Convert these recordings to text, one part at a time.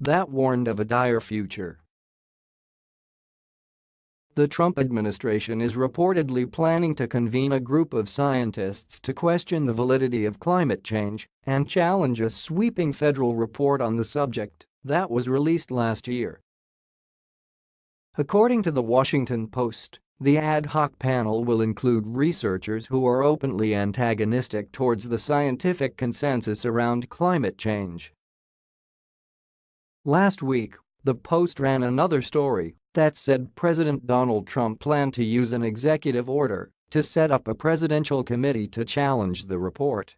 That warned of a dire future. The Trump administration is reportedly planning to convene a group of scientists to question the validity of climate change and challenge a sweeping federal report on the subject that was released last year. According to The Washington Post, the ad hoc panel will include researchers who are openly antagonistic towards the scientific consensus around climate change. Last week, the Post ran another story that said President Donald Trump planned to use an executive order to set up a presidential committee to challenge the report.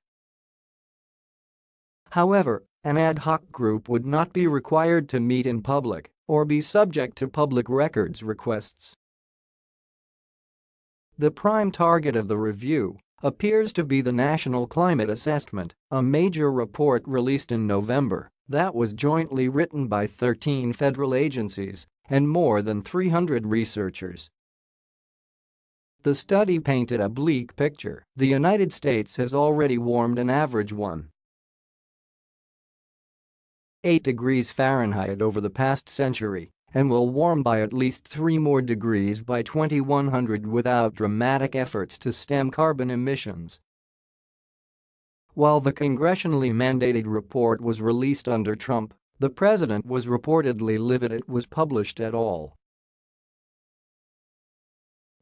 However, an ad hoc group would not be required to meet in public or be subject to public records requests. The prime target of the review appears to be the National Climate Assessment, a major report released in November that was jointly written by 13 federal agencies and more than 300 researchers. The study painted a bleak picture. The United States has already warmed an average 1 8 degrees Fahrenheit over the past century and will warm by at least 3 more degrees by 2100 without dramatic efforts to stem carbon emissions. While the congressionally mandated report was released under Trump, the president was reportedly livid it was published at all.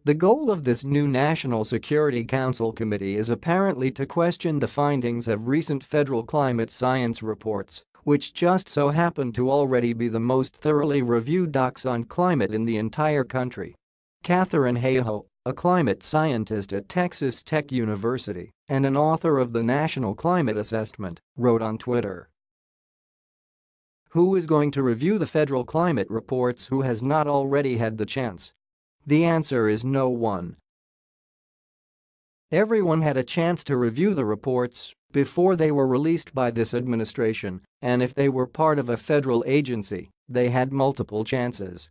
The goal of this new National Security Council committee is apparently to question the findings of recent federal climate science reports which just so happened to already be the most thoroughly reviewed docs on climate in the entire country. Katharine Hayhoe, a climate scientist at Texas Tech University and an author of the National Climate Assessment, wrote on Twitter. Who is going to review the federal climate reports who has not already had the chance? The answer is no one. Everyone had a chance to review the reports before they were released by this administration, and if they were part of a federal agency, they had multiple chances.